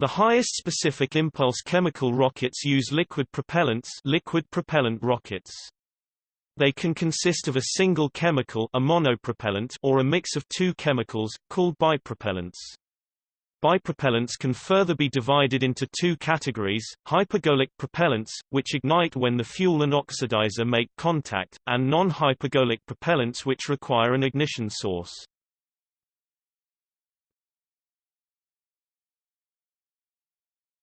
The highest specific impulse chemical rockets use liquid propellants liquid propellant rockets. They can consist of a single chemical a monopropellant or a mix of two chemicals, called bipropellants. Bipropellants can further be divided into two categories, hypergolic propellants, which ignite when the fuel and oxidizer make contact, and non-hypergolic propellants which require an ignition source.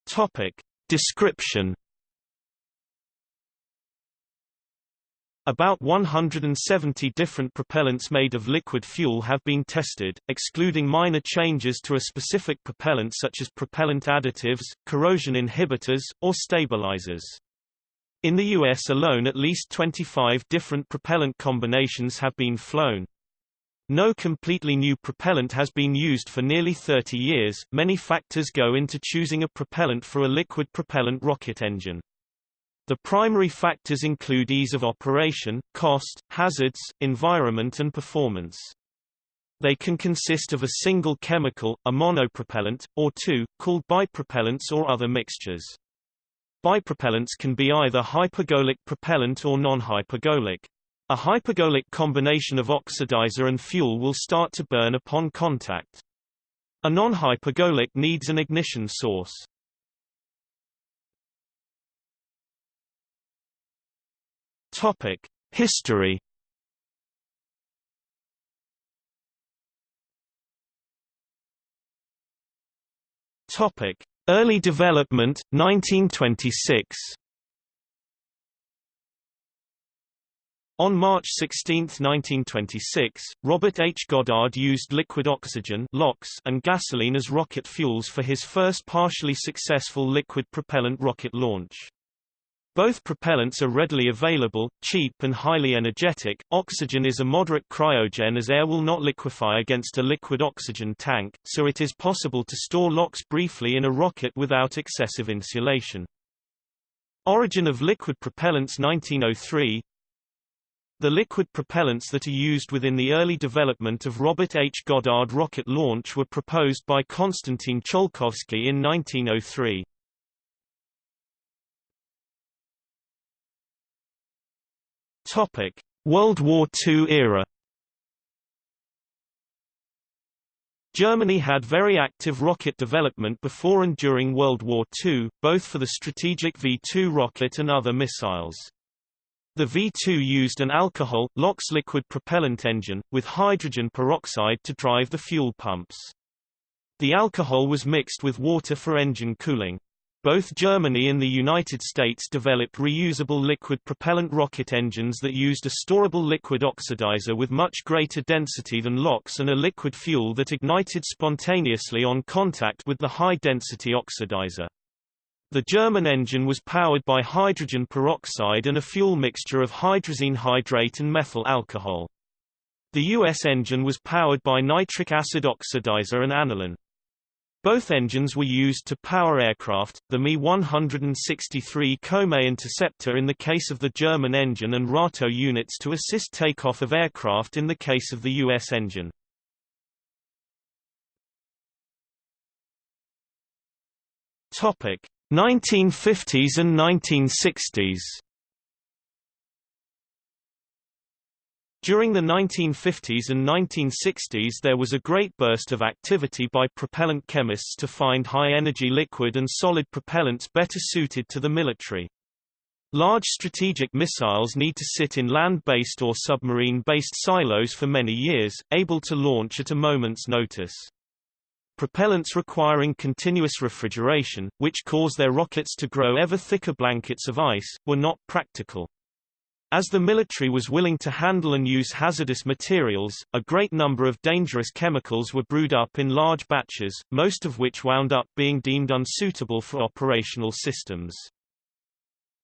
Topic. Description About 170 different propellants made of liquid fuel have been tested, excluding minor changes to a specific propellant such as propellant additives, corrosion inhibitors, or stabilizers. In the US alone at least 25 different propellant combinations have been flown. No completely new propellant has been used for nearly 30 years. Many factors go into choosing a propellant for a liquid propellant rocket engine. The primary factors include ease of operation, cost, hazards, environment and performance. They can consist of a single chemical, a monopropellant, or two, called bipropellants or other mixtures. Bipropellants can be either hypergolic propellant or non-hypergolic. A hypergolic combination of oxidizer and fuel will start to burn upon contact. A non-hypergolic needs an ignition source. Topic: History. Topic: Early development 1926. On March 16, 1926, Robert H. Goddard used liquid oxygen and gasoline as rocket fuels for his first partially successful liquid propellant rocket launch. Both propellants are readily available, cheap and highly energetic. Oxygen is a moderate cryogen as air will not liquefy against a liquid oxygen tank, so it is possible to store LOX briefly in a rocket without excessive insulation. Origin of liquid propellants 1903 The liquid propellants that are used within the early development of Robert H. Goddard rocket launch were proposed by Konstantin Tsiolkovsky in 1903. Topic: World War II era. Germany had very active rocket development before and during World War II, both for the strategic V-2 rocket and other missiles. The V-2 used an alcohol, LOX liquid propellant engine, with hydrogen peroxide to drive the fuel pumps. The alcohol was mixed with water for engine cooling. Both Germany and the United States developed reusable liquid propellant rocket engines that used a storable liquid oxidizer with much greater density than LOX and a liquid fuel that ignited spontaneously on contact with the high-density oxidizer. The German engine was powered by hydrogen peroxide and a fuel mixture of hydrazine hydrate and methyl alcohol. The U.S. engine was powered by nitric acid oxidizer and aniline. Both engines were used to power aircraft, the Me-163 Komet Interceptor in the case of the German engine and RATO units to assist takeoff of aircraft in the case of the U.S. engine. Topic 1950s and 1960s During the 1950s and 1960s there was a great burst of activity by propellant chemists to find high-energy liquid and solid propellants better suited to the military. Large strategic missiles need to sit in land-based or submarine-based silos for many years, able to launch at a moment's notice. Propellants requiring continuous refrigeration, which cause their rockets to grow ever thicker blankets of ice, were not practical. As the military was willing to handle and use hazardous materials, a great number of dangerous chemicals were brewed up in large batches, most of which wound up being deemed unsuitable for operational systems.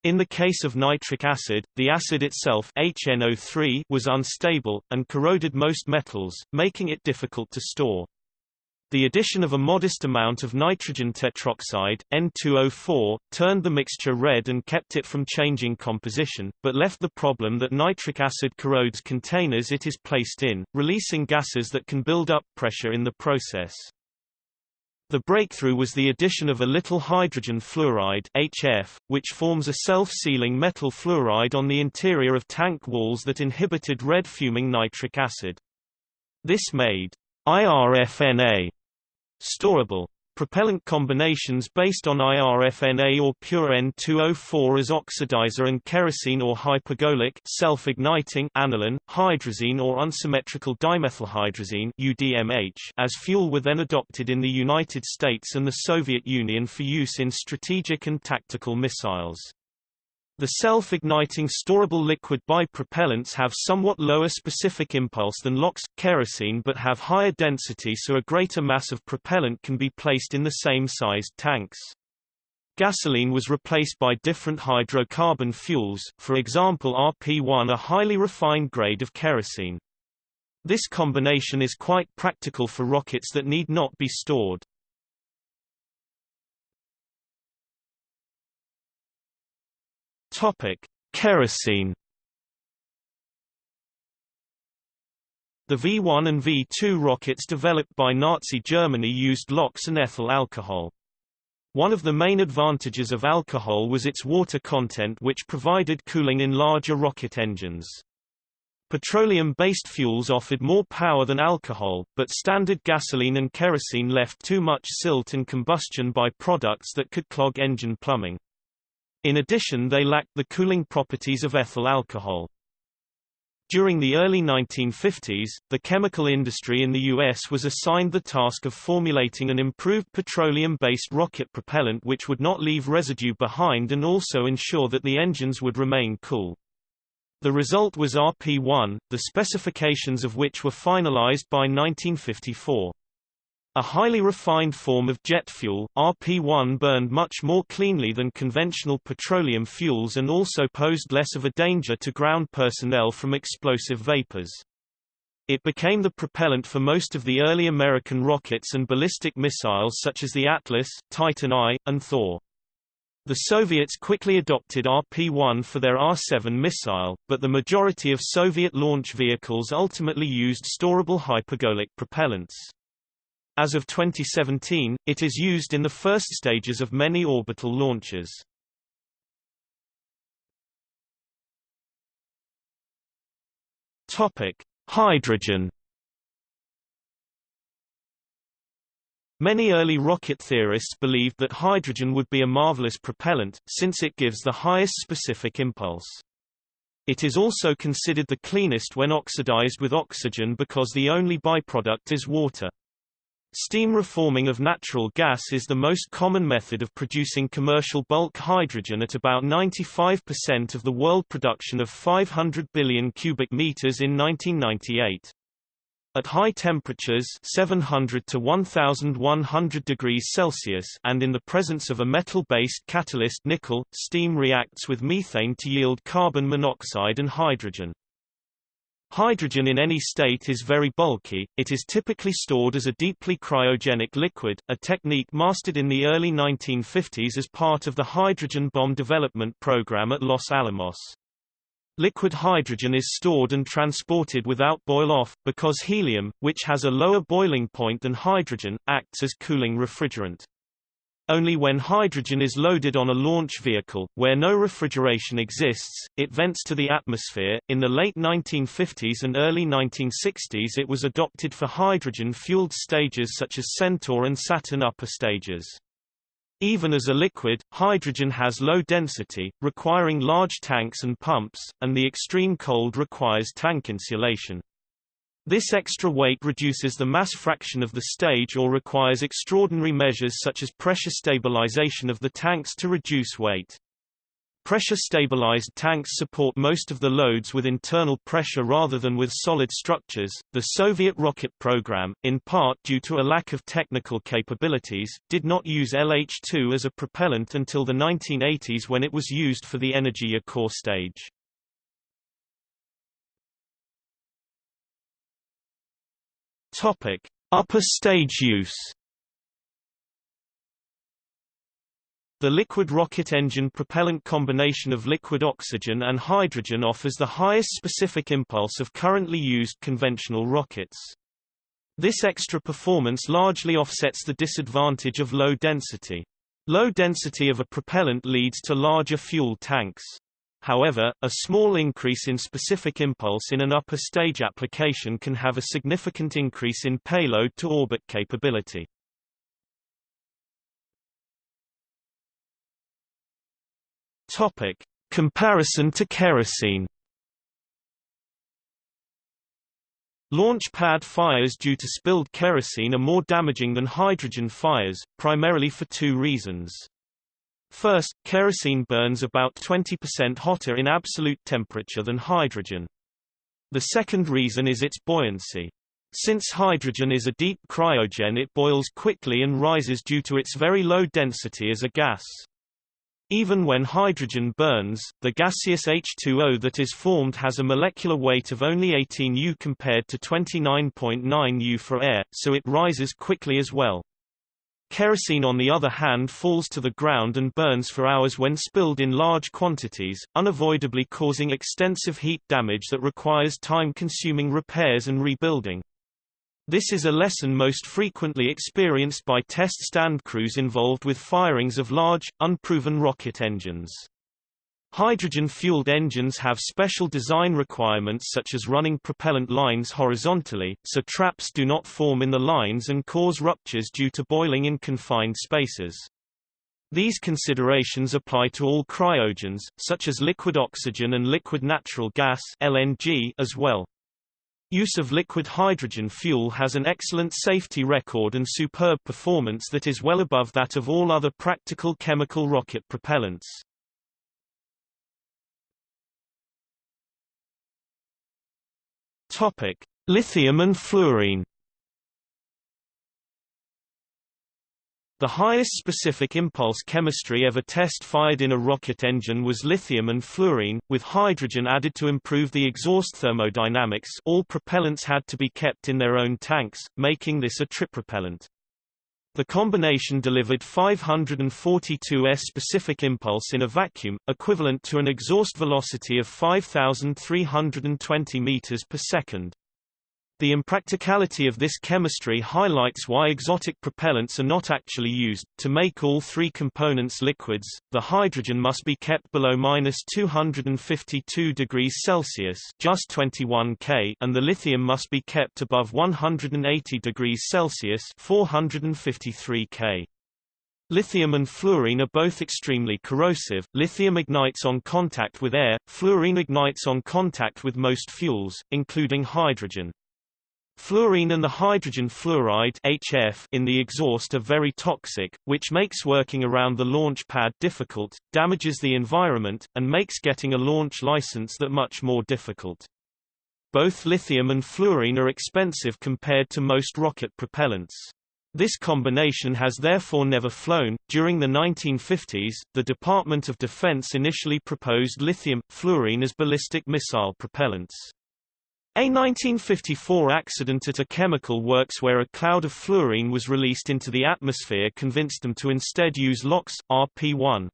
In the case of nitric acid, the acid itself HNO3 was unstable, and corroded most metals, making it difficult to store. The addition of a modest amount of nitrogen tetroxide, N2O4, turned the mixture red and kept it from changing composition, but left the problem that nitric acid corrodes containers it is placed in, releasing gases that can build up pressure in the process. The breakthrough was the addition of a little hydrogen fluoride HF, which forms a self-sealing metal fluoride on the interior of tank walls that inhibited red fuming nitric acid. This made IRFNA storable. Propellant combinations based on IRFNA or pure N2O4 as oxidizer and kerosene or hypergolic self-igniting aniline, hydrazine or unsymmetrical dimethylhydrazine UDMH as fuel were then adopted in the United States and the Soviet Union for use in strategic and tactical missiles. The self-igniting storable liquid bipropellants have somewhat lower specific impulse than LOX, kerosene but have higher density so a greater mass of propellant can be placed in the same sized tanks. Gasoline was replaced by different hydrocarbon fuels, for example RP1 a highly refined grade of kerosene. This combination is quite practical for rockets that need not be stored. Topic: Kerosene. The V-1 and V-2 rockets developed by Nazi Germany used LOX and ethyl alcohol. One of the main advantages of alcohol was its water content which provided cooling in larger rocket engines. Petroleum-based fuels offered more power than alcohol, but standard gasoline and kerosene left too much silt and combustion by products that could clog engine plumbing. In addition they lacked the cooling properties of ethyl alcohol. During the early 1950s, the chemical industry in the U.S. was assigned the task of formulating an improved petroleum-based rocket propellant which would not leave residue behind and also ensure that the engines would remain cool. The result was RP-1, the specifications of which were finalized by 1954. A highly refined form of jet fuel, RP-1 burned much more cleanly than conventional petroleum fuels and also posed less of a danger to ground personnel from explosive vapors. It became the propellant for most of the early American rockets and ballistic missiles such as the Atlas, Titan I, and Thor. The Soviets quickly adopted RP-1 for their R-7 missile, but the majority of Soviet launch vehicles ultimately used storable hypergolic propellants. As of 2017, it is used in the first stages of many orbital launches. Topic: Hydrogen. Many early rocket theorists believed that hydrogen would be a marvelous propellant, since it gives the highest specific impulse. It is also considered the cleanest when oxidized with oxygen because the only byproduct is water. Steam reforming of natural gas is the most common method of producing commercial bulk hydrogen at about 95% of the world production of 500 billion cubic meters in 1998. At high temperatures 700 to 1100 degrees Celsius and in the presence of a metal-based catalyst nickel, steam reacts with methane to yield carbon monoxide and hydrogen. Hydrogen in any state is very bulky, it is typically stored as a deeply cryogenic liquid, a technique mastered in the early 1950s as part of the hydrogen bomb development program at Los Alamos. Liquid hydrogen is stored and transported without boil-off, because helium, which has a lower boiling point than hydrogen, acts as cooling refrigerant. Only when hydrogen is loaded on a launch vehicle, where no refrigeration exists, it vents to the atmosphere. In the late 1950s and early 1960s, it was adopted for hydrogen fueled stages such as Centaur and Saturn upper stages. Even as a liquid, hydrogen has low density, requiring large tanks and pumps, and the extreme cold requires tank insulation. This extra weight reduces the mass fraction of the stage or requires extraordinary measures such as pressure stabilization of the tanks to reduce weight. Pressure-stabilized tanks support most of the loads with internal pressure rather than with solid structures. The Soviet rocket program, in part due to a lack of technical capabilities, did not use LH-2 as a propellant until the 1980s when it was used for the Energiya core stage. Topic: Upper stage use. The liquid rocket engine propellant combination of liquid oxygen and hydrogen offers the highest specific impulse of currently used conventional rockets. This extra performance largely offsets the disadvantage of low density. Low density of a propellant leads to larger fuel tanks. However, a small increase in specific impulse in an upper stage application can have a significant increase in payload to orbit capability. Topic: Comparison to kerosene. Launch pad fires due to spilled kerosene are more damaging than hydrogen fires, primarily for two reasons. First, kerosene burns about 20% hotter in absolute temperature than hydrogen. The second reason is its buoyancy. Since hydrogen is a deep cryogen it boils quickly and rises due to its very low density as a gas. Even when hydrogen burns, the gaseous H2O that is formed has a molecular weight of only 18 U compared to 29.9 U for air, so it rises quickly as well. Kerosene on the other hand falls to the ground and burns for hours when spilled in large quantities, unavoidably causing extensive heat damage that requires time-consuming repairs and rebuilding. This is a lesson most frequently experienced by test stand crews involved with firings of large, unproven rocket engines. Hydrogen-fueled engines have special design requirements such as running propellant lines horizontally, so traps do not form in the lines and cause ruptures due to boiling in confined spaces. These considerations apply to all cryogens, such as liquid oxygen and liquid natural gas LNG as well. Use of liquid hydrogen fuel has an excellent safety record and superb performance that is well above that of all other practical chemical rocket propellants. Topic: Lithium and fluorine. The highest specific impulse chemistry ever test-fired in a rocket engine was lithium and fluorine, with hydrogen added to improve the exhaust thermodynamics all propellants had to be kept in their own tanks, making this a tripropellant. The combination delivered 542 s specific impulse in a vacuum, equivalent to an exhaust velocity of 5,320 meters per second. The impracticality of this chemistry highlights why exotic propellants are not actually used. To make all three components liquids, the hydrogen must be kept below minus 252 degrees Celsius, just 21 K, and the lithium must be kept above 180 degrees Celsius, 453 K. Lithium and fluorine are both extremely corrosive. Lithium ignites on contact with air, fluorine ignites on contact with most fuels, including hydrogen. Fluorine and the hydrogen fluoride HF in the exhaust are very toxic, which makes working around the launch pad difficult, damages the environment, and makes getting a launch license that much more difficult. Both lithium and fluorine are expensive compared to most rocket propellants. This combination has therefore never flown. During the 1950s, the Department of Defense initially proposed lithium fluorine as ballistic missile propellants. A 1954 accident at a chemical works where a cloud of fluorine was released into the atmosphere convinced them to instead use LOX, RP1.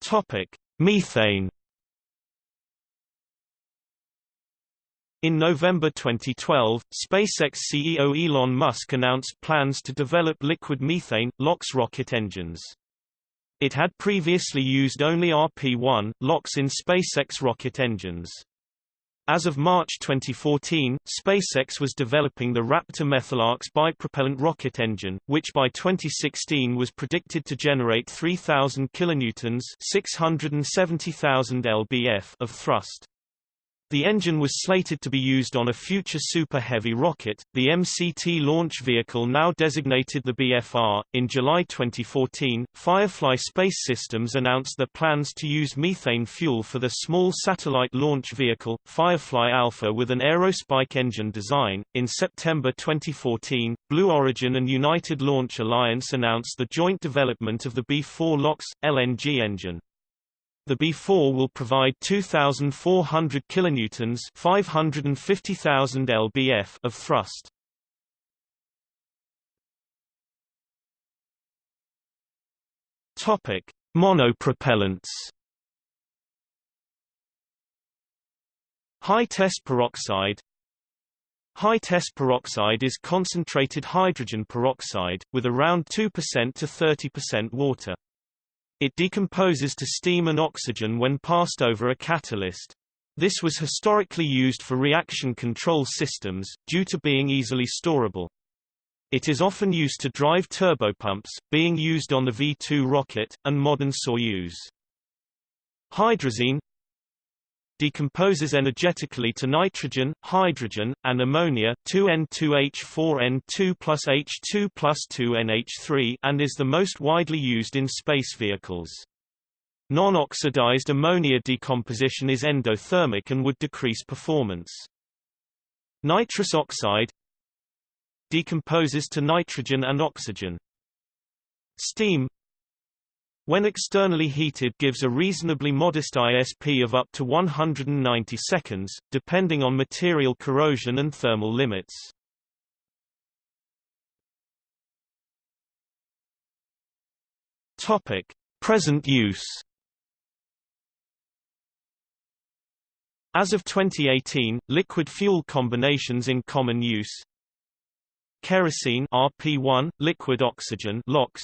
Topic: Methane. In November 2012, SpaceX CEO Elon Musk announced plans to develop liquid methane, LOX rocket engines. It had previously used only RP-1, LOX in SpaceX rocket engines. As of March 2014, SpaceX was developing the Raptor methalox bipropellant rocket engine, which by 2016 was predicted to generate 3,000 kilonewtons (670,000 lbf) of thrust. The engine was slated to be used on a future Super Heavy rocket, the MCT launch vehicle now designated the BFR. In July 2014, Firefly Space Systems announced their plans to use methane fuel for the small satellite launch vehicle, Firefly Alpha with an aerospike engine design. In September 2014, Blue Origin and United Launch Alliance announced the joint development of the B4 LOX, LNG engine. The B4 will provide 2,400 kilonewtons (550,000 lbf) of thrust. Topic: Monopropellants. High test peroxide High test peroxide is concentrated hydrogen peroxide, with around 2% to 30% water. It decomposes to steam and oxygen when passed over a catalyst. This was historically used for reaction control systems, due to being easily storable. It is often used to drive turbopumps, being used on the V-2 rocket, and modern Soyuz. Hydrazine decomposes energetically to nitrogen, hydrogen, and ammonia 2N2H4N2 plus H2 plus 2NH3 and is the most widely used in space vehicles. Non-oxidized ammonia decomposition is endothermic and would decrease performance. Nitrous oxide decomposes to nitrogen and oxygen. Steam when externally heated gives a reasonably modest ISP of up to 190 seconds, depending on material corrosion and thermal limits. Topic: Present use. As of 2018, liquid fuel combinations in common use kerosene RP1, liquid oxygen LOX,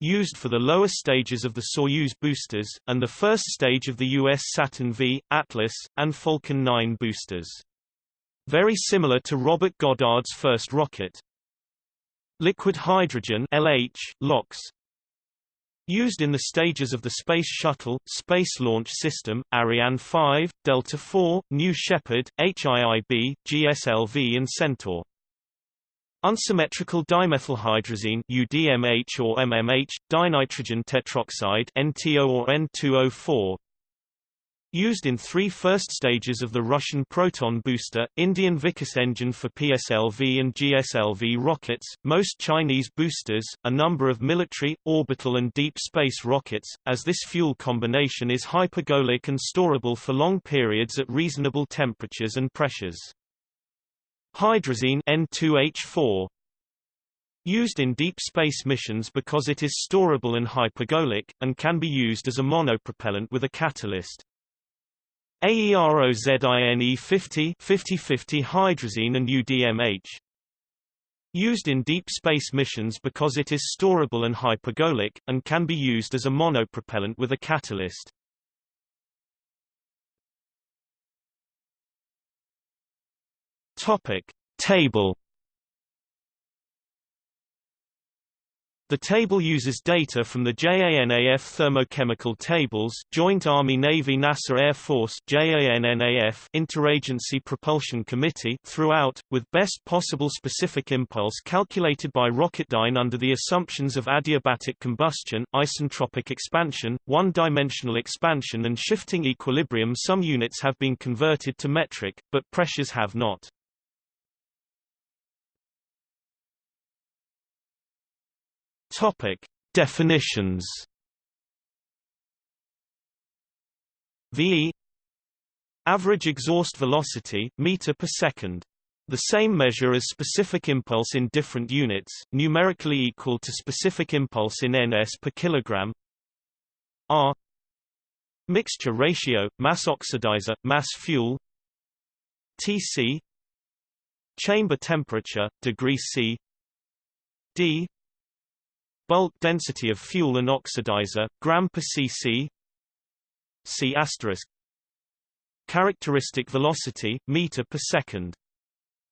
used for the lower stages of the Soyuz boosters, and the first stage of the U.S. Saturn V, Atlas, and Falcon 9 boosters. Very similar to Robert Goddard's first rocket. Liquid hydrogen LH, LOX, Used in the stages of the Space Shuttle, Space Launch System, Ariane 5, Delta IV, New Shepard, HIIB, GSLV and Centaur. Unsymmetrical dimethylhydrazine UDMH or MMH, dinitrogen tetroxide NTO or N2O4 Used in three first stages of the Russian Proton booster, Indian Vikas engine for PSLV and GSLV rockets, most Chinese boosters, a number of military, orbital and deep space rockets, as this fuel combination is hypergolic and storable for long periods at reasonable temperatures and pressures. Hydrazine N2H4 used in deep space missions because it is storable and hypergolic, and can be used as a monopropellant with a catalyst. AEROZINE 50 50-50 hydrazine and UDMH used in deep space missions because it is storable and hypergolic, and can be used as a monopropellant with a catalyst. Topic Table The table uses data from the JANAF thermochemical tables Joint Army-Navy-NASA Air Force JANNAF Interagency Propulsion Committee throughout, with best possible specific impulse calculated by Rocketdyne under the assumptions of adiabatic combustion, isentropic expansion, one-dimensional expansion and shifting equilibrium Some units have been converted to metric, but pressures have not. Topic: Definitions. VE average exhaust velocity meter per second. The same measure as specific impulse in different units, numerically equal to specific impulse in ns per kilogram. R mixture ratio, mass oxidizer, mass fuel. Tc chamber temperature, degree C. D bulk density of fuel and oxidizer, gram per cc C characteristic velocity, meter per second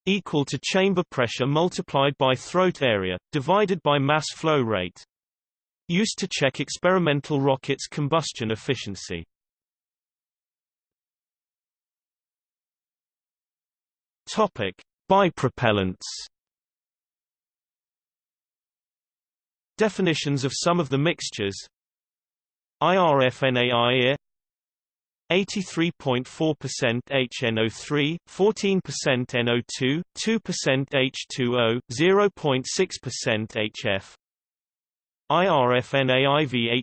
equal to chamber pressure multiplied by throat area, divided by mass flow rate. Used to check experimental rockets' combustion efficiency. Topic: Bipropellants Definitions of some of the mixtures IRFNAI 83.4% HNO3, 14% NO2, 2% H2O, 0.6% HF. IRFNAIVHDA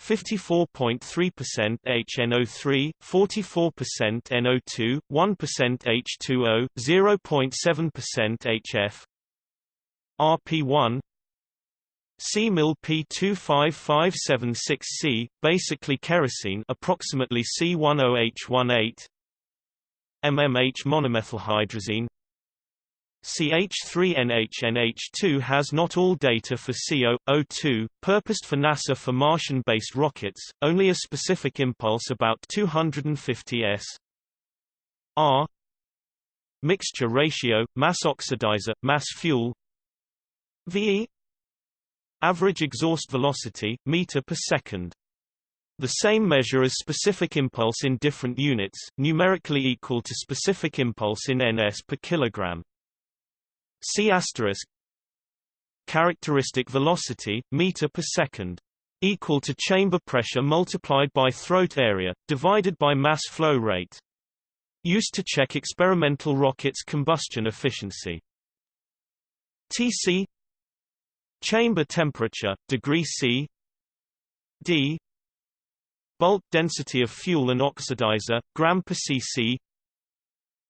54.3% HNO3, 44% NO2, 1% H2O, 0.7% HF. RP1 C-mil P25576C, basically kerosene approximately C10H18 MMH monomethylhydrazine CH3NHNH2 has not all data for CO, 2 purposed for NASA for Martian-based rockets, only a specific impulse about 250 s. R Mixture ratio, mass oxidizer, mass fuel VE Average exhaust velocity, meter per second. The same measure as specific impulse in different units, numerically equal to specific impulse in ns per kilogram. C asterisk characteristic velocity, meter per second, equal to chamber pressure multiplied by throat area, divided by mass flow rate. Used to check experimental rockets' combustion efficiency. Tc Chamber temperature, degree C. D. Bulk density of fuel and oxidizer, gram per cc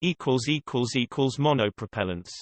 equals equals equals monopropellants